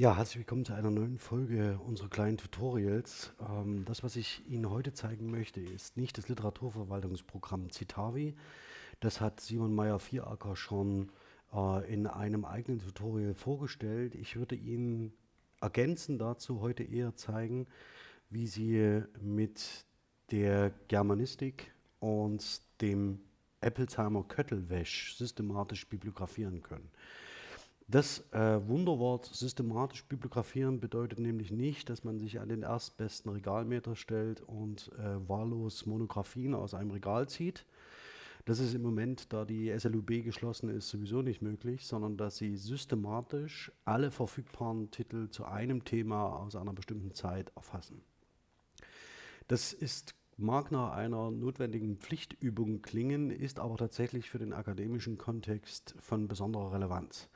Ja, herzlich willkommen zu einer neuen Folge unserer kleinen Tutorials. Ähm, das, was ich Ihnen heute zeigen möchte, ist nicht das Literaturverwaltungsprogramm Citavi. Das hat Simon Meyer-Vieracker schon äh, in einem eigenen Tutorial vorgestellt. Ich würde Ihnen ergänzend dazu heute eher zeigen, wie Sie mit der Germanistik und dem Applesheimer Köttelwäsch systematisch bibliografieren können. Das äh, Wunderwort systematisch bibliografieren bedeutet nämlich nicht, dass man sich an den erstbesten Regalmeter stellt und äh, wahllos Monographien aus einem Regal zieht. Das ist im Moment, da die SLUB geschlossen ist, sowieso nicht möglich, sondern dass sie systematisch alle verfügbaren Titel zu einem Thema aus einer bestimmten Zeit erfassen. Das ist mag nach einer notwendigen Pflichtübung klingen, ist aber tatsächlich für den akademischen Kontext von besonderer Relevanz.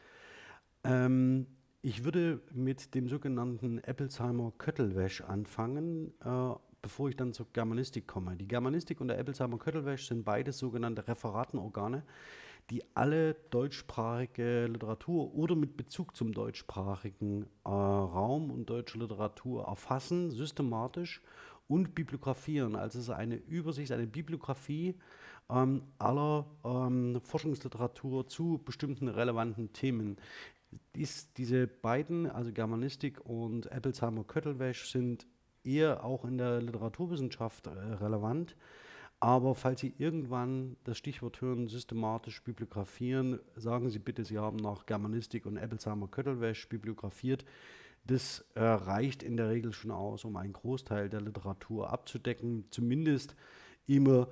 Ähm, ich würde mit dem sogenannten Applesheimer Köttelwäsch anfangen, äh, bevor ich dann zur Germanistik komme. Die Germanistik und der Applesheimer Köttelwäsch sind beides sogenannte Referatenorgane, die alle deutschsprachige Literatur oder mit Bezug zum deutschsprachigen äh, Raum und deutsche Literatur erfassen, systematisch und bibliografieren. Also es ist eine Übersicht, eine Bibliografie ähm, aller ähm, Forschungsliteratur zu bestimmten relevanten Themen. Dies, diese beiden, also Germanistik und Applesheimer Köttelwäsch, sind eher auch in der Literaturwissenschaft äh, relevant. Aber falls Sie irgendwann das Stichwort hören, systematisch bibliografieren, sagen Sie bitte, Sie haben nach Germanistik und Applesheimer Köttelwäsch bibliografiert. Das äh, reicht in der Regel schon aus, um einen Großteil der Literatur abzudecken, zumindest immer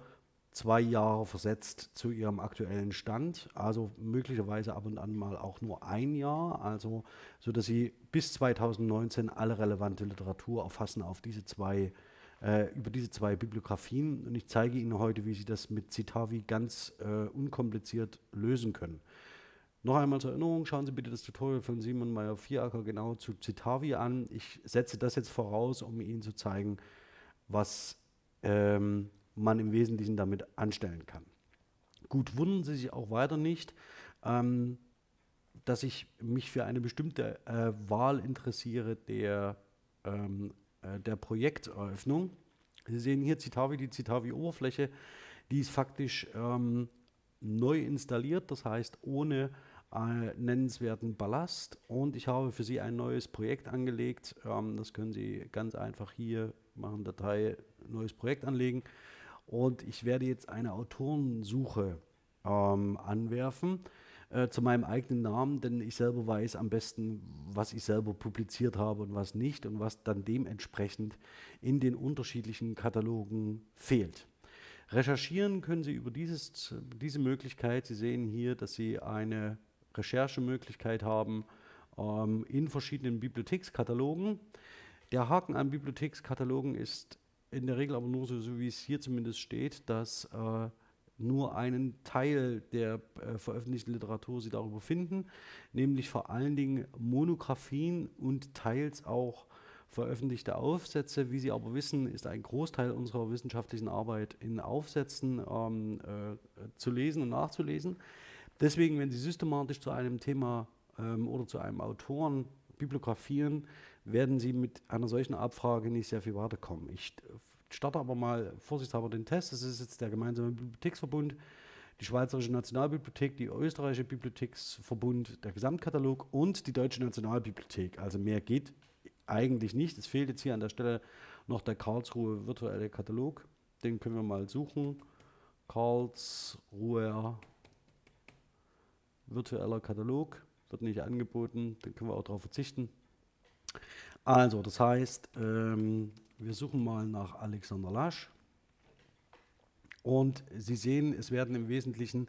zwei Jahre versetzt zu ihrem aktuellen Stand, also möglicherweise ab und an mal auch nur ein Jahr, also so dass sie bis 2019 alle relevante Literatur erfassen auf diese zwei äh, über diese zwei Bibliografien und ich zeige Ihnen heute, wie Sie das mit Citavi ganz äh, unkompliziert lösen können. Noch einmal zur Erinnerung, schauen Sie bitte das Tutorial von Simon Meyer-Vieracker genau zu Citavi an. Ich setze das jetzt voraus, um Ihnen zu zeigen, was ähm, man im Wesentlichen damit anstellen kann. Gut, wundern Sie sich auch weiter nicht, ähm, dass ich mich für eine bestimmte äh, Wahl interessiere der, ähm, äh, der Projekteröffnung. Sie sehen hier Citavi, die Citavi-Oberfläche, die ist faktisch ähm, neu installiert, das heißt ohne äh, nennenswerten Ballast und ich habe für Sie ein neues Projekt angelegt. Ähm, das können Sie ganz einfach hier machen, Datei, neues Projekt anlegen und ich werde jetzt eine Autorensuche ähm, anwerfen äh, zu meinem eigenen Namen, denn ich selber weiß am besten, was ich selber publiziert habe und was nicht und was dann dementsprechend in den unterschiedlichen Katalogen fehlt. Recherchieren können Sie über dieses, diese Möglichkeit. Sie sehen hier, dass Sie eine Recherchemöglichkeit haben ähm, in verschiedenen Bibliothekskatalogen. Der Haken an Bibliothekskatalogen ist in der Regel aber nur so, so wie es hier zumindest steht, dass äh, nur einen Teil der äh, veröffentlichten Literatur Sie darüber finden, nämlich vor allen Dingen Monographien und teils auch veröffentlichte Aufsätze. Wie Sie aber wissen, ist ein Großteil unserer wissenschaftlichen Arbeit in Aufsätzen ähm, äh, zu lesen und nachzulesen. Deswegen, wenn Sie systematisch zu einem Thema ähm, oder zu einem Autoren bibliografieren, werden Sie mit einer solchen Abfrage nicht sehr viel weiterkommen. Ich starte aber mal vorsichtshalber den Test. Das ist jetzt der gemeinsame Bibliotheksverbund, die Schweizerische Nationalbibliothek, die Österreichische Bibliotheksverbund, der Gesamtkatalog und die Deutsche Nationalbibliothek. Also mehr geht eigentlich nicht. Es fehlt jetzt hier an der Stelle noch der Karlsruhe virtuelle Katalog. Den können wir mal suchen. Karlsruher virtueller Katalog wird nicht angeboten, den können wir auch darauf verzichten. Also, das heißt, ähm, wir suchen mal nach Alexander Lasch. Und Sie sehen, es werden im Wesentlichen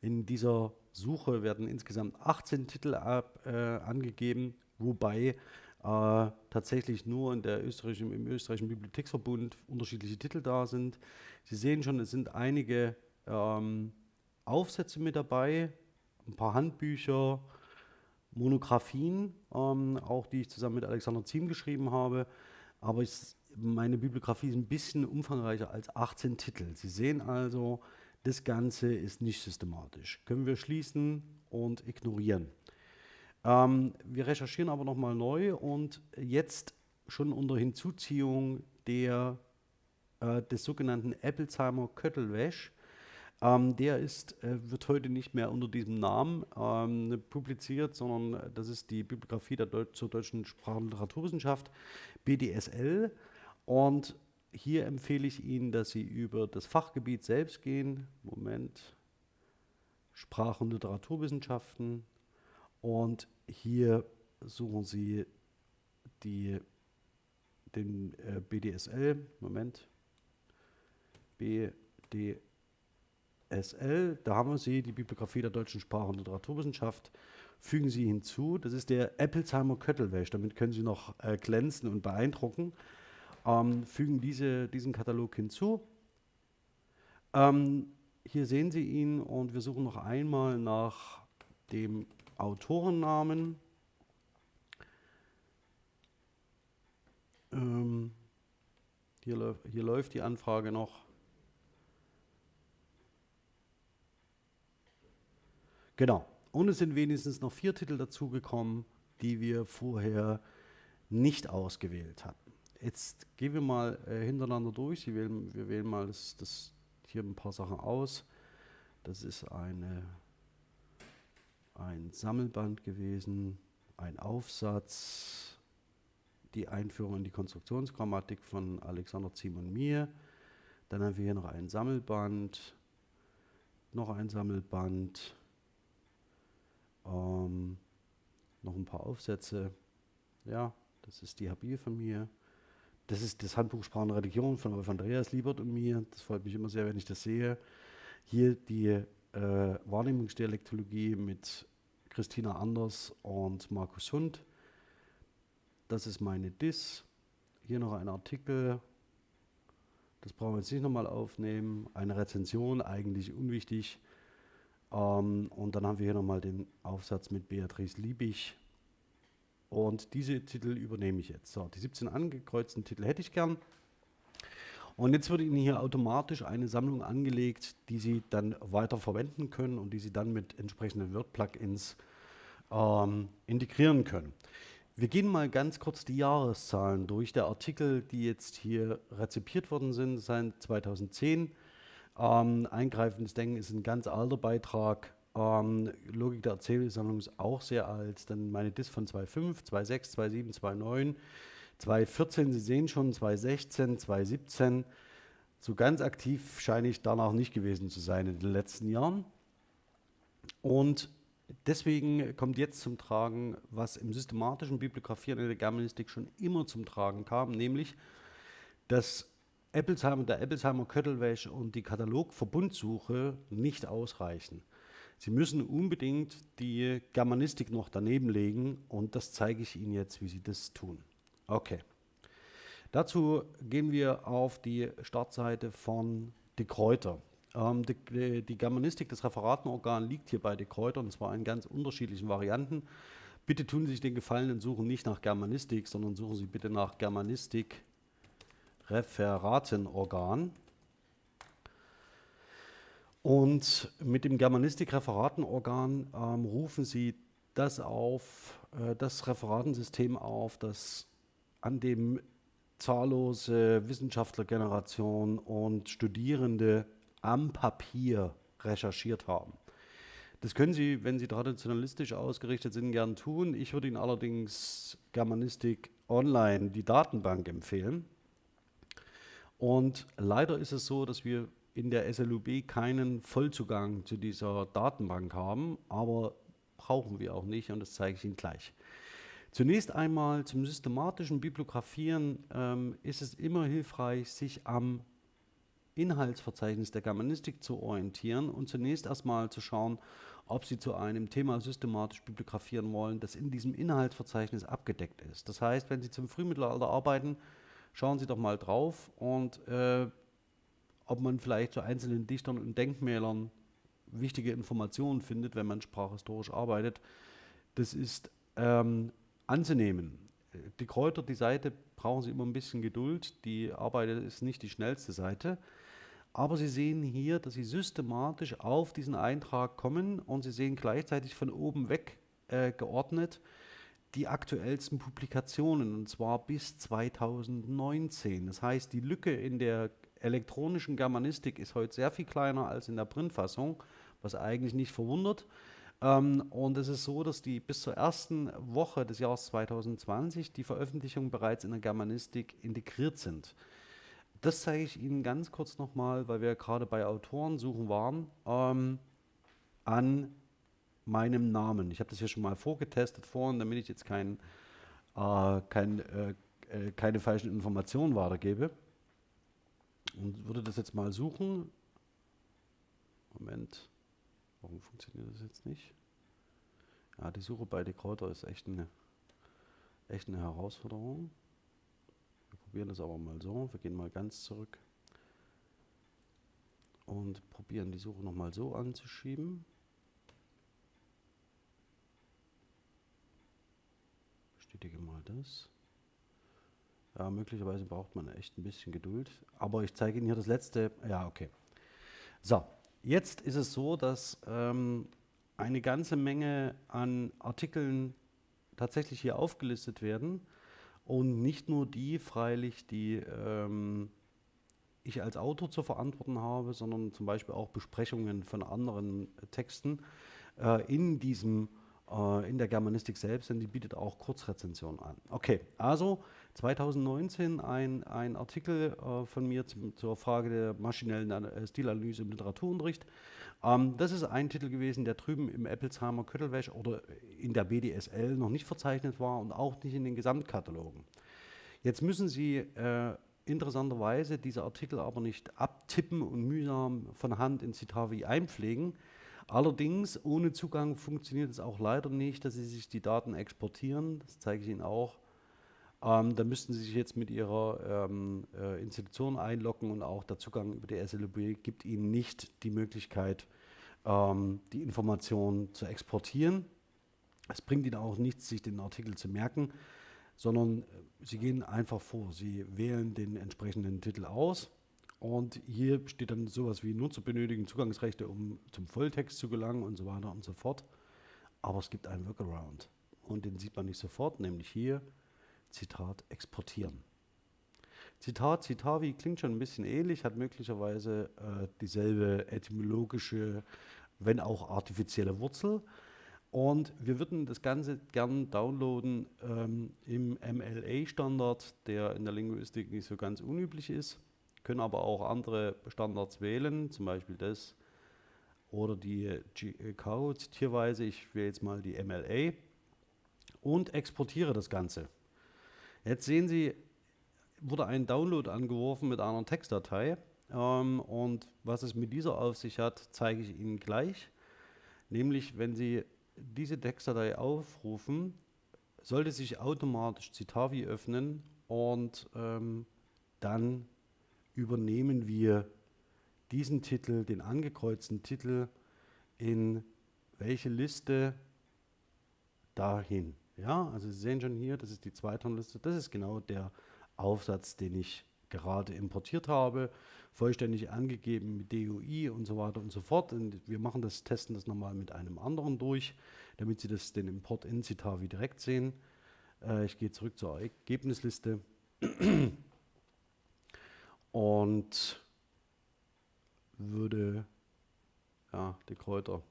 in dieser Suche werden insgesamt 18 Titel ab, äh, angegeben, wobei äh, tatsächlich nur in der österreichischen, im österreichischen Bibliotheksverbund unterschiedliche Titel da sind. Sie sehen schon, es sind einige ähm, Aufsätze mit dabei, ein paar Handbücher, Monographien, ähm, auch die ich zusammen mit Alexander Ziem geschrieben habe. Aber ich, meine Bibliografie ist ein bisschen umfangreicher als 18 Titel. Sie sehen also, das Ganze ist nicht systematisch. Können wir schließen und ignorieren. Ähm, wir recherchieren aber nochmal neu und jetzt schon unter Hinzuziehung der, äh, des sogenannten Applesheimer Köttelwäsch. Ähm, der ist, äh, wird heute nicht mehr unter diesem Namen ähm, publiziert, sondern das ist die Bibliografie der Deut zur deutschen Sprach- und Literaturwissenschaft, BDSL. Und hier empfehle ich Ihnen, dass Sie über das Fachgebiet selbst gehen. Moment. Sprach- und Literaturwissenschaften. Und hier suchen Sie die, den äh, BDSL. Moment. BDSL. Da haben wir sie, die Bibliografie der deutschen Sprach- und Literaturwissenschaft. Fügen Sie hinzu. Das ist der Applesheimer Köttelwäsch. Damit können Sie noch äh, glänzen und beeindrucken ähm, fügen diese, diesen Katalog hinzu. Ähm, hier sehen Sie ihn und wir suchen noch einmal nach dem Autorennamen. Ähm, hier, hier läuft die Anfrage noch. Genau. Und es sind wenigstens noch vier Titel dazugekommen, die wir vorher nicht ausgewählt hatten. Jetzt gehen wir mal äh, hintereinander durch. Wählen, wir wählen mal das, das hier ein paar Sachen aus. Das ist eine, ein Sammelband gewesen, ein Aufsatz, die Einführung in die Konstruktionsgrammatik von Alexander Ziem und mir. Dann haben wir hier noch ein Sammelband, noch ein Sammelband, ähm, noch ein paar Aufsätze. Ja, das ist die Habil von mir. Das ist das Handbuch Sprache und Religion von Wolf Andreas Liebert und mir. Das freut mich immer sehr, wenn ich das sehe. Hier die äh, Wahrnehmungsdialektologie mit Christina Anders und Markus Hund. Das ist meine DIS. Hier noch ein Artikel. Das brauchen wir jetzt nicht nochmal aufnehmen. Eine Rezension, eigentlich unwichtig. Ähm, und dann haben wir hier nochmal den Aufsatz mit Beatrice Liebig und diese Titel übernehme ich jetzt. So, die 17 angekreuzten Titel hätte ich gern. Und jetzt wird Ihnen hier automatisch eine Sammlung angelegt, die Sie dann weiter verwenden können und die Sie dann mit entsprechenden Word-Plugins ähm, integrieren können. Wir gehen mal ganz kurz die Jahreszahlen durch. Der Artikel, die jetzt hier rezipiert worden sind, seit 2010. Ähm, eingreifendes Denken ist ein ganz alter Beitrag ähm, Logik der Erzählsammlung ist auch sehr alt. Dann meine DIS von 2.5, 2.6, 2.7, 2.9, 2.14, Sie sehen schon, 2.16, 2.17. So ganz aktiv scheine ich danach nicht gewesen zu sein in den letzten Jahren. Und deswegen kommt jetzt zum Tragen, was im systematischen Bibliografieren in der Germanistik schon immer zum Tragen kam, nämlich, dass Eppelsheimer, der Eppelsheimer Köttelwäsch und die Katalogverbundsuche nicht ausreichen. Sie müssen unbedingt die Germanistik noch daneben legen und das zeige ich Ihnen jetzt, wie Sie das tun. Okay. Dazu gehen wir auf die Startseite von De Kräuter. Ähm, die, die, Germanistik, das Referatenorgan liegt hier bei De Kräuter und zwar in ganz unterschiedlichen Varianten. Bitte tun Sie sich den Gefallen und suchen nicht nach Germanistik, sondern suchen Sie bitte nach Germanistik Referatenorgan. Und mit dem Germanistik-Referatenorgan ähm, rufen Sie das auf, äh, das Referatensystem auf, das an dem zahllose Wissenschaftlergeneration und Studierende am Papier recherchiert haben. Das können Sie, wenn Sie traditionalistisch ausgerichtet sind, gern tun. Ich würde Ihnen allerdings Germanistik Online, die Datenbank, empfehlen. Und leider ist es so, dass wir in der SLUB keinen Vollzugang zu dieser Datenbank haben, aber brauchen wir auch nicht und das zeige ich Ihnen gleich. Zunächst einmal zum systematischen Bibliografieren ähm, ist es immer hilfreich, sich am Inhaltsverzeichnis der Germanistik zu orientieren und zunächst erstmal zu schauen, ob Sie zu einem Thema systematisch bibliografieren wollen, das in diesem Inhaltsverzeichnis abgedeckt ist. Das heißt, wenn Sie zum Frühmittelalter arbeiten, schauen Sie doch mal drauf und äh, ob man vielleicht zu einzelnen Dichtern und Denkmälern wichtige Informationen findet, wenn man sprachhistorisch arbeitet. Das ist ähm, anzunehmen. Die Kräuter, die Seite, brauchen Sie immer ein bisschen Geduld. Die Arbeit ist nicht die schnellste Seite. Aber Sie sehen hier, dass Sie systematisch auf diesen Eintrag kommen und Sie sehen gleichzeitig von oben weg äh, geordnet die aktuellsten Publikationen und zwar bis 2019. Das heißt, die Lücke in der elektronischen Germanistik ist heute sehr viel kleiner als in der Printfassung, was eigentlich nicht verwundert. Ähm, und es ist so, dass die bis zur ersten Woche des Jahres 2020 die Veröffentlichungen bereits in der Germanistik integriert sind. Das zeige ich Ihnen ganz kurz nochmal, weil wir gerade bei Autorensuchen waren, ähm, an meinem Namen. Ich habe das hier schon mal vorgetestet vorhin, damit ich jetzt kein, äh, kein, äh, äh, keine falschen Informationen weitergebe. Und würde das jetzt mal suchen. Moment, warum funktioniert das jetzt nicht? Ja, die Suche bei Decoder ist echt eine, echt eine Herausforderung. Wir probieren das aber mal so. Wir gehen mal ganz zurück und probieren die Suche nochmal so anzuschieben. Bestätige mal das. Ja, möglicherweise braucht man echt ein bisschen Geduld. Aber ich zeige Ihnen hier das letzte. Ja, okay. So, jetzt ist es so, dass ähm, eine ganze Menge an Artikeln tatsächlich hier aufgelistet werden. Und nicht nur die, freilich, die ähm, ich als Autor zu verantworten habe, sondern zum Beispiel auch Besprechungen von anderen Texten äh, in diesem äh, in der Germanistik selbst, denn die bietet auch Kurzrezensionen an. Okay, also 2019 ein, ein Artikel äh, von mir zum, zur Frage der maschinellen äh, Stilanalyse im Literaturunterricht. Ähm, das ist ein Titel gewesen, der drüben im Eppelsheimer Köttelwäsch oder in der BDSL noch nicht verzeichnet war und auch nicht in den Gesamtkatalogen. Jetzt müssen Sie äh, interessanterweise diese Artikel aber nicht abtippen und mühsam von Hand in Citavi einpflegen, Allerdings, ohne Zugang funktioniert es auch leider nicht, dass Sie sich die Daten exportieren. Das zeige ich Ihnen auch. Ähm, da müssten Sie sich jetzt mit Ihrer ähm, äh, Institution einloggen und auch der Zugang über die SLB gibt Ihnen nicht die Möglichkeit, ähm, die Informationen zu exportieren. Es bringt Ihnen auch nichts, sich den Artikel zu merken, sondern äh, Sie gehen einfach vor. Sie wählen den entsprechenden Titel aus und hier steht dann sowas wie Nutzer benötigen Zugangsrechte, um zum Volltext zu gelangen und so weiter und so fort. Aber es gibt einen Workaround. Und den sieht man nicht sofort, nämlich hier, Zitat, exportieren. Zitat, Citavi klingt schon ein bisschen ähnlich, hat möglicherweise äh, dieselbe etymologische, wenn auch artifizielle Wurzel. Und wir würden das Ganze gern downloaden ähm, im MLA-Standard, der in der Linguistik nicht so ganz unüblich ist können aber auch andere Standards wählen, zum Beispiel das oder die GCO tierweise. Ich wähle jetzt mal die MLA und exportiere das Ganze. Jetzt sehen Sie, wurde ein Download angeworfen mit einer Textdatei ähm, und was es mit dieser auf sich hat, zeige ich Ihnen gleich. Nämlich, wenn Sie diese Textdatei aufrufen, sollte sich automatisch Citavi öffnen und ähm, dann übernehmen wir diesen Titel, den angekreuzten Titel, in welche Liste dahin. Ja, also Sie sehen schon hier, das ist die Zweitonliste, das ist genau der Aufsatz, den ich gerade importiert habe, vollständig angegeben mit DOI und so weiter und so fort. Und wir machen das, testen das nochmal mit einem anderen durch, damit Sie das, den Import in Citavi direkt sehen. Äh, ich gehe zurück zur Ergebnisliste und würde ja, die Kräuter.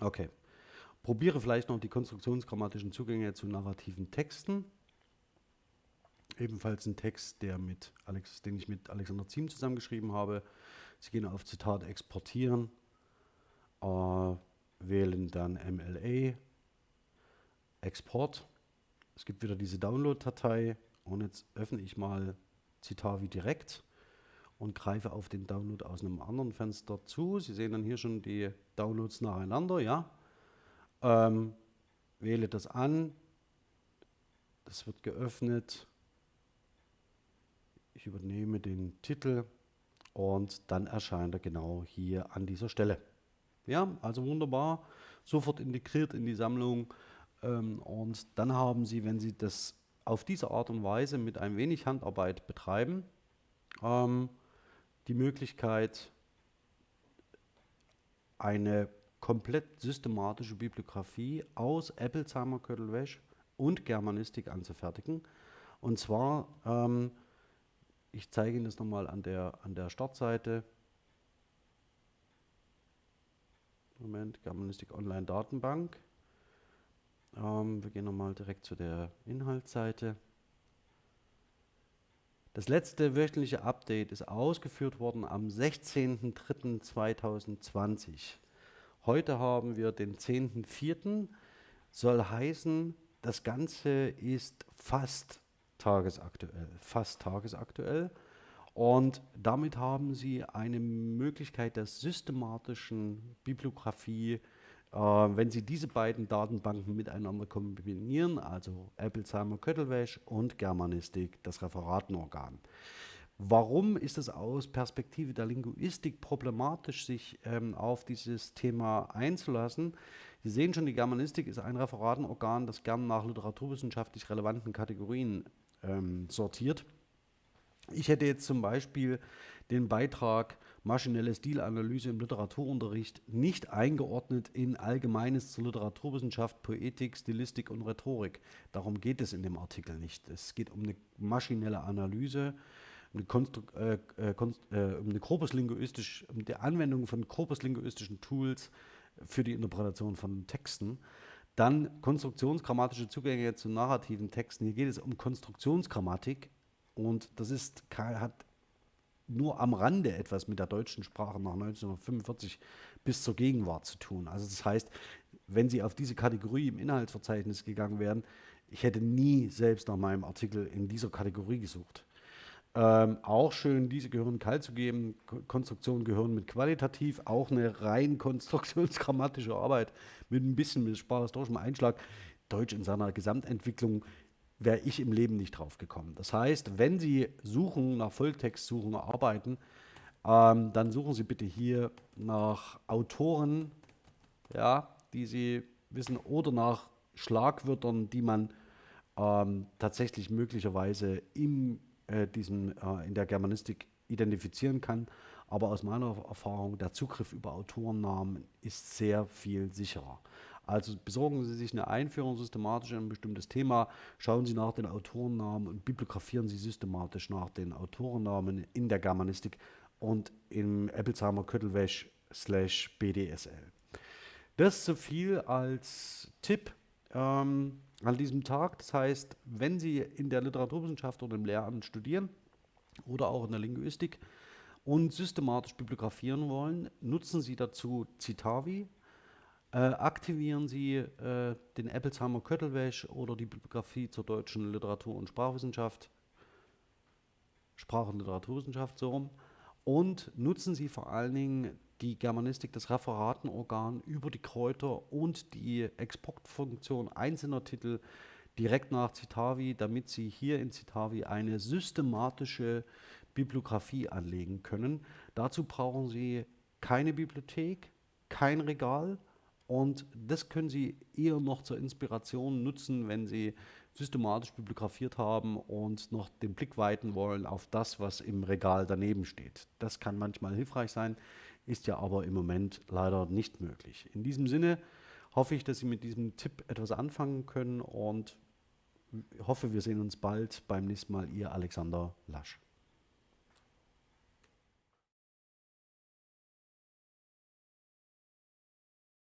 Okay. Probiere vielleicht noch die konstruktionsgrammatischen Zugänge zu narrativen Texten. Ebenfalls ein Text, der mit Alex, den ich mit Alexander Ziem zusammengeschrieben habe. Sie gehen auf Zitat exportieren, äh, wählen dann MLA, Export. Es gibt wieder diese Download-Datei, und jetzt öffne ich mal Citavi direkt und greife auf den Download aus einem anderen Fenster zu. Sie sehen dann hier schon die Downloads nacheinander, ja. Ähm, wähle das an, das wird geöffnet. Ich übernehme den Titel und dann erscheint er genau hier an dieser Stelle. Ja, also wunderbar, sofort integriert in die Sammlung ähm, und dann haben Sie, wenn Sie das auf diese Art und Weise mit ein wenig Handarbeit betreiben, ähm, die Möglichkeit, eine komplett systematische Bibliografie aus Appelsheimer Köttelwäsch und Germanistik anzufertigen. Und zwar, ähm, ich zeige Ihnen das nochmal an der, an der Startseite. Moment, Germanistik Online Datenbank. Ähm, wir gehen nochmal direkt zu der Inhaltsseite. Das letzte wöchentliche Update ist ausgeführt worden am 16.03.2020. Heute haben wir den 10.04. Soll heißen, das Ganze ist fast tagesaktuell. Fast tagesaktuell. Und damit haben Sie eine Möglichkeit der systematischen Bibliografie wenn Sie diese beiden Datenbanken miteinander kombinieren, also Appelsheimer Köttelwäsch und Germanistik, das Referatenorgan. Warum ist es aus Perspektive der Linguistik problematisch, sich ähm, auf dieses Thema einzulassen? Sie sehen schon, die Germanistik ist ein Referatenorgan, das gern nach literaturwissenschaftlich relevanten Kategorien ähm, sortiert. Ich hätte jetzt zum Beispiel den Beitrag maschinelle Stilanalyse im Literaturunterricht nicht eingeordnet in Allgemeines zur Literaturwissenschaft, Poetik, Stilistik und Rhetorik. Darum geht es in dem Artikel nicht. Es geht um eine maschinelle Analyse, eine äh, äh, äh, um, eine korpuslinguistisch, um die Anwendung von korpuslinguistischen Tools für die Interpretation von Texten. Dann konstruktionsgrammatische Zugänge zu narrativen Texten. Hier geht es um Konstruktionsgrammatik und das ist, hat nur am Rande etwas mit der deutschen Sprache nach 1945 bis zur Gegenwart zu tun. Also das heißt, wenn Sie auf diese Kategorie im Inhaltsverzeichnis gegangen wären, ich hätte nie selbst nach meinem Artikel in dieser Kategorie gesucht. Ähm, auch schön, diese gehören kalt zu geben. Konstruktionen gehören mit qualitativ, auch eine rein konstruktionsgrammatische Arbeit mit ein bisschen mit sprachhistorischem Einschlag. Deutsch in seiner Gesamtentwicklung wäre ich im Leben nicht drauf gekommen. Das heißt, wenn Sie suchen, nach Volltextsuchen arbeiten, ähm, dann suchen Sie bitte hier nach Autoren, ja, die Sie wissen, oder nach Schlagwörtern, die man ähm, tatsächlich möglicherweise in, äh, diesem, äh, in der Germanistik identifizieren kann. Aber aus meiner Erfahrung, der Zugriff über Autorennamen ist sehr viel sicherer. Also besorgen Sie sich eine Einführung systematisch in ein bestimmtes Thema, schauen Sie nach den Autorennamen und bibliografieren Sie systematisch nach den Autorennamen in der Germanistik und im Eppelsheimer Köttelwäsch slash BDSL. Das so viel als Tipp ähm, an diesem Tag. Das heißt, wenn Sie in der Literaturwissenschaft oder im Lehramt studieren oder auch in der Linguistik und systematisch bibliografieren wollen, nutzen Sie dazu Citavi, äh, aktivieren Sie äh, den Appelsheimer Köttelwäsch oder die Bibliografie zur deutschen Literatur- und Sprachwissenschaft, Sprach- und Literaturwissenschaft so rum, und nutzen Sie vor allen Dingen die Germanistik, das Referatenorgan über die Kräuter und die Exportfunktion einzelner Titel direkt nach Citavi, damit Sie hier in Citavi eine systematische Bibliografie anlegen können. Dazu brauchen Sie keine Bibliothek, kein Regal, und das können Sie eher noch zur Inspiration nutzen, wenn Sie systematisch bibliografiert haben und noch den Blick weiten wollen auf das, was im Regal daneben steht. Das kann manchmal hilfreich sein, ist ja aber im Moment leider nicht möglich. In diesem Sinne hoffe ich, dass Sie mit diesem Tipp etwas anfangen können und hoffe, wir sehen uns bald beim nächsten Mal. Ihr Alexander Lasch.